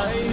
I